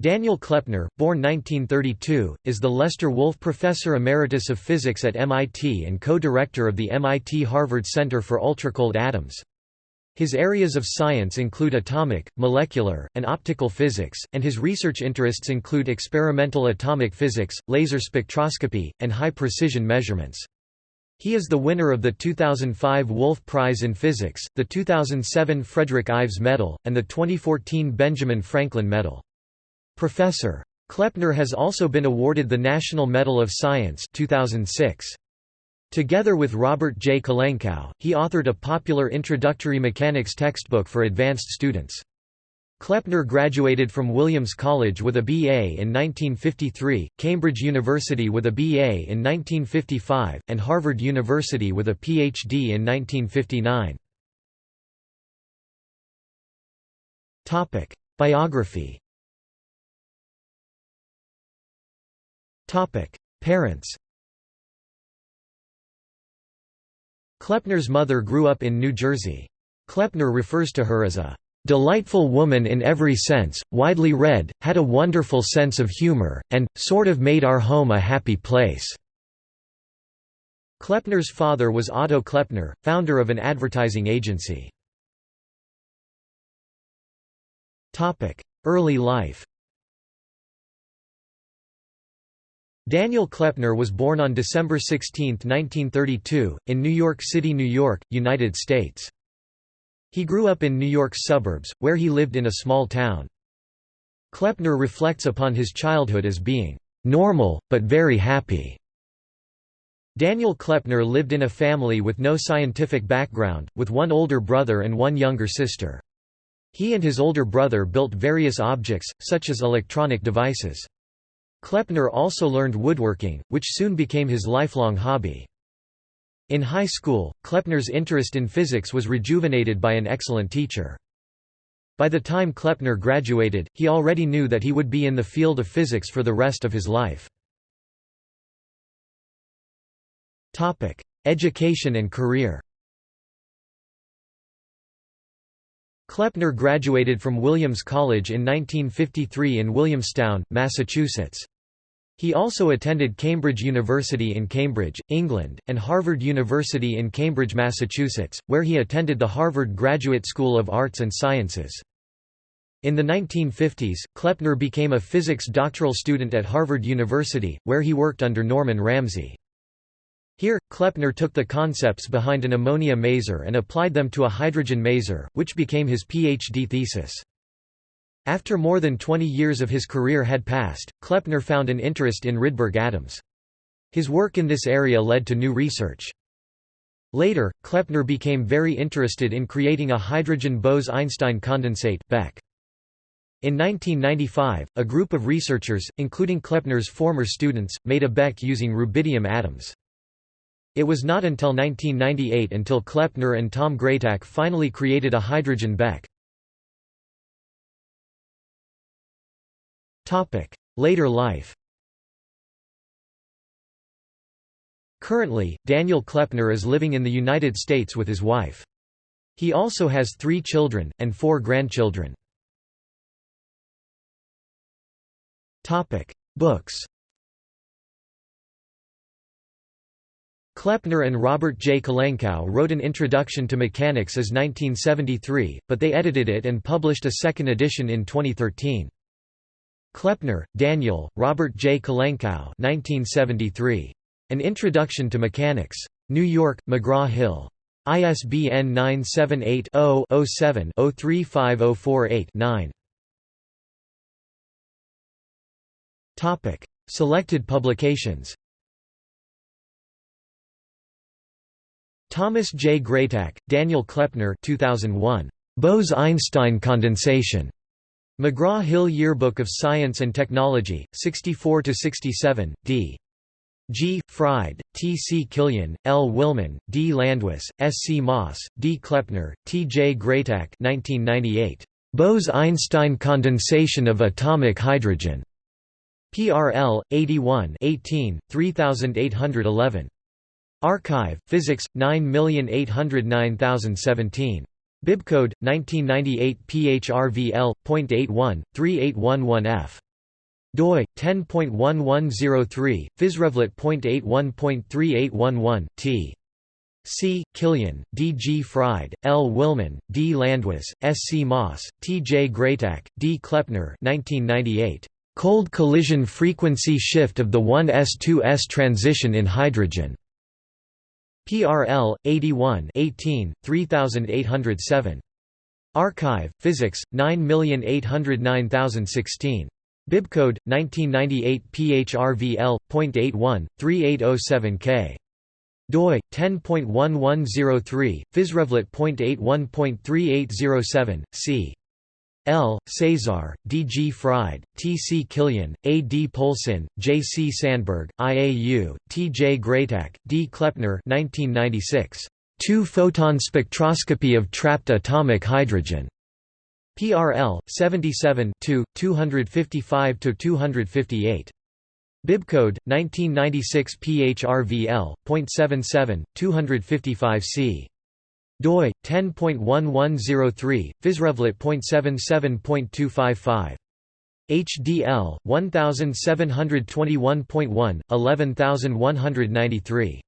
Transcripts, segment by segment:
Daniel Kleppner, born 1932, is the Lester Wolfe Professor Emeritus of Physics at MIT and co-director of the MIT-Harvard Center for Ultracold Atoms. His areas of science include atomic, molecular, and optical physics, and his research interests include experimental atomic physics, laser spectroscopy, and high-precision measurements. He is the winner of the 2005 Wolf Prize in Physics, the 2007 Frederick Ives Medal, and the 2014 Benjamin Franklin Medal. Professor. Kleppner has also been awarded the National Medal of Science 2006. Together with Robert J. Kolenkow, he authored a popular introductory mechanics textbook for advanced students. Kleppner graduated from Williams College with a B.A. in 1953, Cambridge University with a B.A. in 1955, and Harvard University with a Ph.D. in 1959. Biography Parents Kleppner's mother grew up in New Jersey. Kleppner refers to her as a "...delightful woman in every sense, widely read, had a wonderful sense of humor, and, sort of made our home a happy place." Kleppner's father was Otto Kleppner, founder of an advertising agency. Early life Daniel Kleppner was born on December 16, 1932, in New York City, New York, United States. He grew up in New York's suburbs, where he lived in a small town. Kleppner reflects upon his childhood as being normal, but very happy. Daniel Kleppner lived in a family with no scientific background, with one older brother and one younger sister. He and his older brother built various objects, such as electronic devices. Kleppner also learned woodworking, which soon became his lifelong hobby. In high school, Kleppner's interest in physics was rejuvenated by an excellent teacher. By the time Kleppner graduated, he already knew that he would be in the field of physics for the rest of his life. Education and career Kleppner graduated from Williams College in 1953 in Williamstown, Massachusetts. He also attended Cambridge University in Cambridge, England, and Harvard University in Cambridge, Massachusetts, where he attended the Harvard Graduate School of Arts and Sciences. In the 1950s, Kleppner became a physics doctoral student at Harvard University, where he worked under Norman Ramsey. Here, Kleppner took the concepts behind an ammonia maser and applied them to a hydrogen maser, which became his PhD thesis. After more than 20 years of his career had passed, Kleppner found an interest in Rydberg atoms. His work in this area led to new research. Later, Kleppner became very interested in creating a hydrogen Bose–Einstein condensate BEC. In 1995, a group of researchers, including Kleppner's former students, made a Beck using rubidium atoms. It was not until 1998 until Kleppner and Tom Greytak finally created a hydrogen BEC. Later life Currently, Daniel Kleppner is living in the United States with his wife. He also has three children, and four grandchildren. Books Kleppner and Robert J. Kolenkow wrote an introduction to mechanics as 1973, but they edited it and published a second edition in 2013. Kleppner, Daniel, Robert J. Kolenkow 1973. An Introduction to Mechanics. New York, McGraw-Hill. ISBN 978 0 7 35048 9 Selected publications Thomas J. Greytak, Daniel Kleppner 2001. Bose–Einstein condensation. McGraw-Hill Yearbook of Science and Technology, 64–67, d. G. Fried, T. C. Killian, L. Willmann, D. Landhuis, S. C. Moss, D. Kleppner, T. J. Greytak 1998. Bose–Einstein condensation of atomic hydrogen. PRL, 81 18, 3811. arXiv, Physics, 9809017. Bibcode 1998 PHRVL.81 3811F doi 10.1103 physrevlet.81.3811 t C. Killian, D. G. Fried, L. Willmann, D. Landhuis, S. C. Moss, T. J. Greytak, D. Kleppner 1998. Cold collision frequency shift of the 1s2s transition in hydrogen. PRL 81 18 3807. arXiv Physics 9809016. Bibcode 1998 PHRVL.81 3807K doi 10.1103 physrevlet.81.3807 c L. Cesar, D. G. Fried, T. C. Killian, A. D. Polcyn, J. C. Sandberg, I. A. U., T. J. Greytak, D. Kleppner 1996. Two-photon spectroscopy of trapped atomic hydrogen. PRL 77 255–258. Bibcode 1996 PHRVL.77 255C doi 10.1103 physrevlet.77.255 HDL 1721.1 11193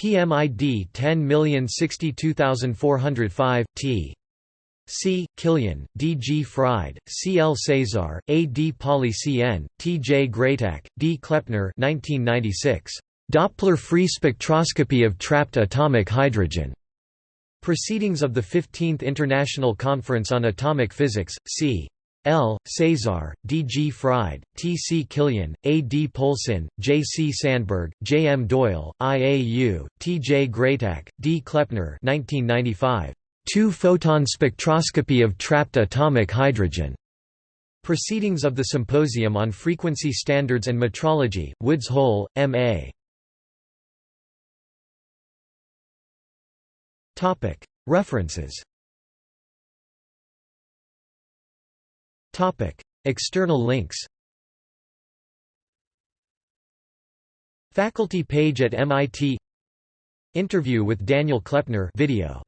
PMID 10062405 T C. Killian, D. G. Fried, C. L. Cesar, A. D. Pauli C. N., T. J. Greytak, D. Kleppner 1996. Doppler free spectroscopy of trapped atomic hydrogen. Proceedings of the 15th International Conference on Atomic Physics, C. L. Cesar, D. G. Fried, T. C. Killian, A. D. Polcyn, J. C. Sandberg, J. M. Doyle, I. A. U., T. J. Greytak, D. Kleppner 1995. Two-photon spectroscopy of trapped atomic hydrogen. Proceedings of the Symposium on Frequency Standards and Metrology, Woods Hole, M.A. References. External links. Faculty page at MIT Interview with Daniel Kleppner. Video